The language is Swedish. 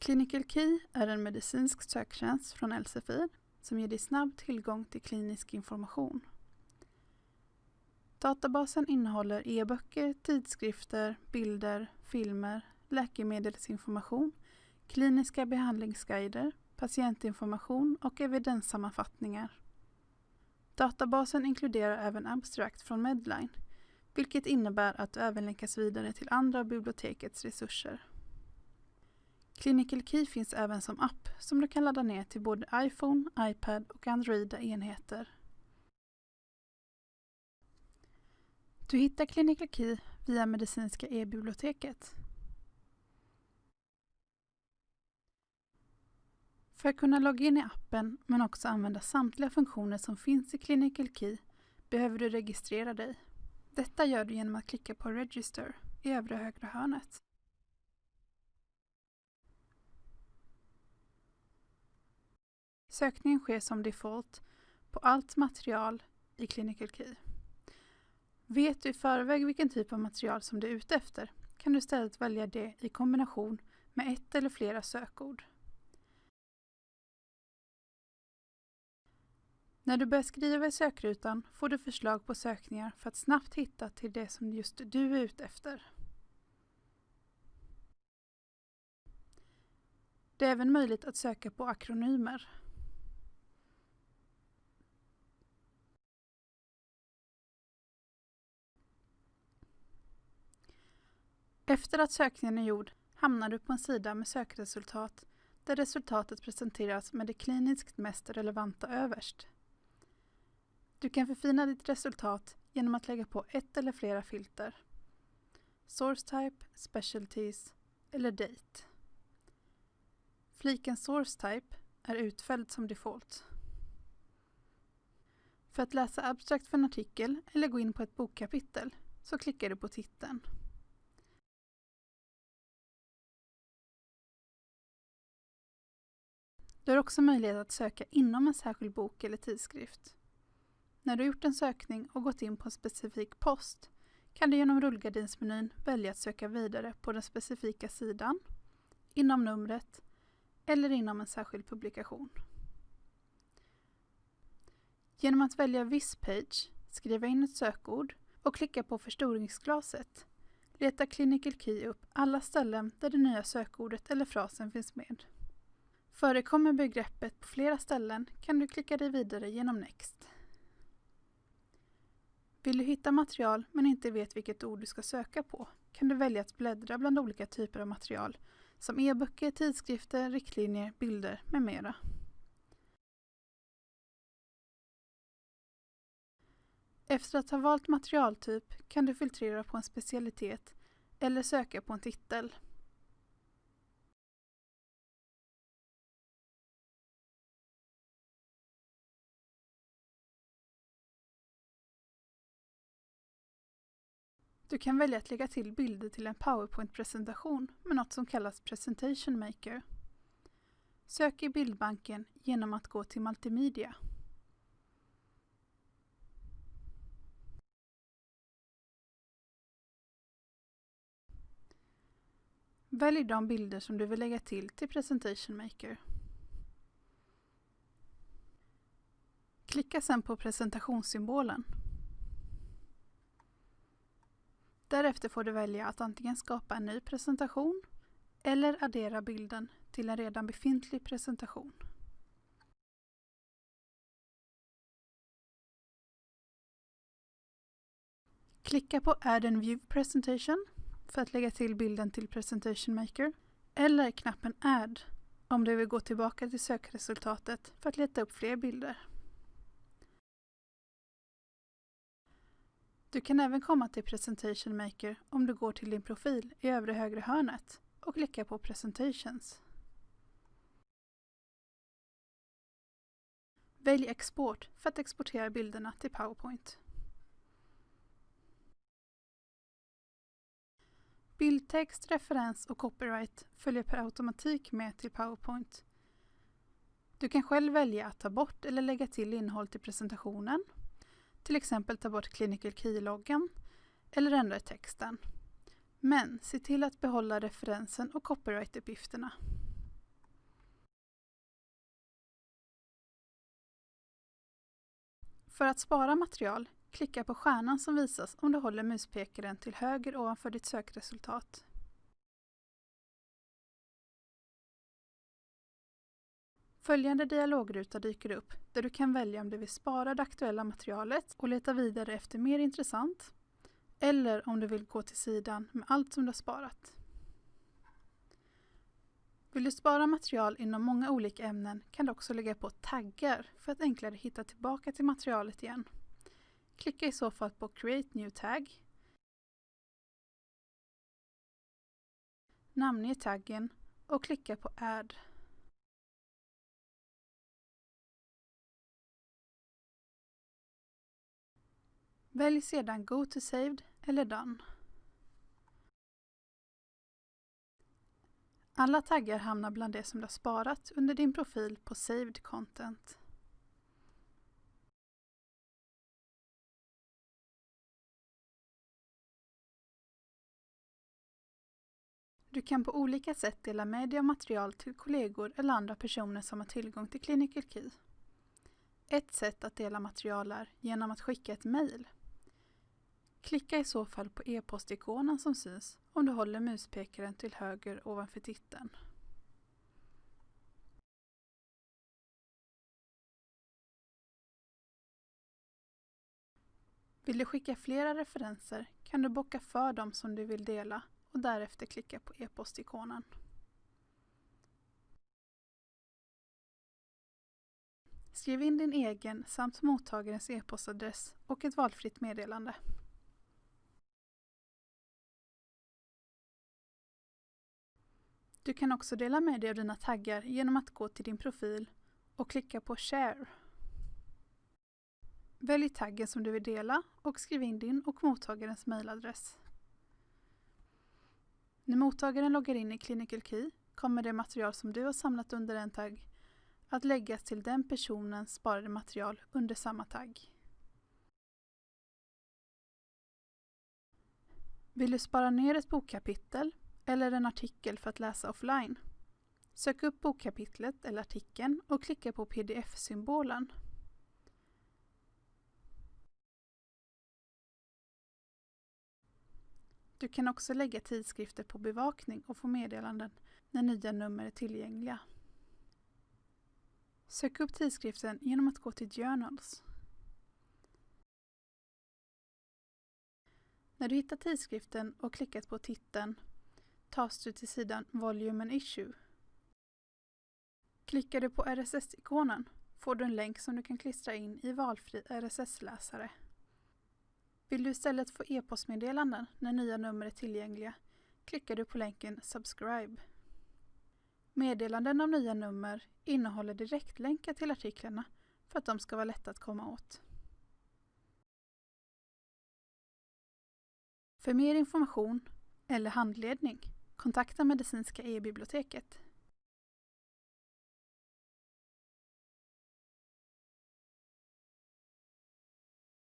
Clinical Key är en medicinsk söktjänst från Elsevier som ger dig snabb tillgång till klinisk information. Databasen innehåller e-böcker, tidskrifter, bilder, filmer, läkemedelsinformation, kliniska behandlingsguider, patientinformation och evidenssammanfattningar. Databasen inkluderar även abstract från Medline, vilket innebär att du även länkas vidare till andra av bibliotekets resurser. Clinical Key finns även som app som du kan ladda ner till både iPhone, iPad och Androida enheter. Du hittar Clinical Key via Medicinska e-biblioteket. För att kunna logga in i appen men också använda samtliga funktioner som finns i Clinical Key behöver du registrera dig. Detta gör du genom att klicka på Register i övre högra hörnet. Sökningen sker som default på allt material i Clinical Key. Vet du i förväg vilken typ av material som du är ute efter kan du istället välja det i kombination med ett eller flera sökord. När du börjar skriva i sökrutan får du förslag på sökningar för att snabbt hitta till det som just du är ute efter. Det är även möjligt att söka på akronymer. Efter att sökningen är gjord hamnar du på en sida med sökresultat där resultatet presenteras med det kliniskt mest relevanta överst. Du kan förfina ditt resultat genom att lägga på ett eller flera filter. Source Type, Specialties eller Date. Fliken Source Type är utfälld som default. För att läsa abstrakt för en artikel eller gå in på ett bokkapitel så klickar du på titeln. Du har också möjlighet att söka inom en särskild bok eller tidskrift. När du gjort en sökning och gått in på en specifik post kan du genom rullgardinsmenyn välja att söka vidare på den specifika sidan, inom numret eller inom en särskild publikation. Genom att välja Viss page, skriva in ett sökord och klicka på förstoringsglaset letar Clinical Key upp alla ställen där det nya sökordet eller frasen finns med. Förekommer begreppet på flera ställen kan du klicka dig vidare genom Next. Vill du hitta material men inte vet vilket ord du ska söka på kan du välja att bläddra bland olika typer av material som e-böcker, tidskrifter, riktlinjer, bilder med mera. Efter att ha valt materialtyp kan du filtrera på en specialitet eller söka på en titel. Du kan välja att lägga till bilder till en PowerPoint-presentation med något som kallas Presentation Maker. Sök i bildbanken genom att gå till Multimedia. Välj de bilder som du vill lägga till till Presentation Maker. Klicka sedan på presentationssymbolen. Därefter får du välja att antingen skapa en ny presentation eller addera bilden till en redan befintlig presentation. Klicka på Add and View Presentation för att lägga till bilden till Presentation Maker eller knappen Add om du vill gå tillbaka till sökresultatet för att leta upp fler bilder. Du kan även komma till Presentation Maker om du går till din profil i övre högra hörnet och klickar på Presentations. Välj Export för att exportera bilderna till PowerPoint. Bildtext, referens och copyright följer per automatik med till PowerPoint. Du kan själv välja att ta bort eller lägga till innehåll till presentationen till exempel ta bort clinical key-loggen eller ändra i texten. Men se till att behålla referensen och copyright-uppgifterna. För att spara material, klicka på stjärnan som visas om du håller muspekaren till höger ovanför ditt sökresultat Följande dialogruta dyker upp där du kan välja om du vill spara det aktuella materialet och leta vidare efter mer intressant eller om du vill gå till sidan med allt som du har sparat. Vill du spara material inom många olika ämnen kan du också lägga på taggar för att enklare hitta tillbaka till materialet igen. Klicka i så fall på Create New Tag. Namnge taggen och klicka på Add. Välj sedan Go to Saved eller Done. Alla taggar hamnar bland det som du har sparat under din profil på Saved Content. Du kan på olika sätt dela med dig av material till kollegor eller andra personer som har tillgång till Clinical Key. Ett sätt att dela material är genom att skicka ett mejl. Klicka i så fall på e-postikonen som syns om du håller muspekaren till höger ovanför titeln. Vill du skicka flera referenser kan du bocka för dem som du vill dela och därefter klicka på e-postikonen. Skriv in din egen samt mottagarens e-postadress och ett valfritt meddelande. Du kan också dela med dig av dina taggar genom att gå till din profil och klicka på Share. Välj taggen som du vill dela och skriv in din och mottagarens mejladress. När mottagaren loggar in i Clinical Key kommer det material som du har samlat under en tagg att läggas till den personens sparade material under samma tagg. Vill du spara ner ett bokkapitel eller en artikel för att läsa offline. Sök upp bokkapitlet eller artikeln och klicka på pdf-symbolen. Du kan också lägga tidskrifter på bevakning och få meddelanden när nya nummer är tillgängliga. Sök upp tidskriften genom att gå till Journals. När du hittar tidskriften och klickat på titeln tas du till sidan Volume and Issue. Klickar du på RSS-ikonen får du en länk som du kan klistra in i valfri RSS-läsare. Vill du istället få e-postmeddelanden när nya nummer är tillgängliga klickar du på länken Subscribe. Meddelanden om nya nummer innehåller direktlänkar till artiklarna för att de ska vara lätta att komma åt. För mer information eller handledning Kontakta Medicinska e-biblioteket.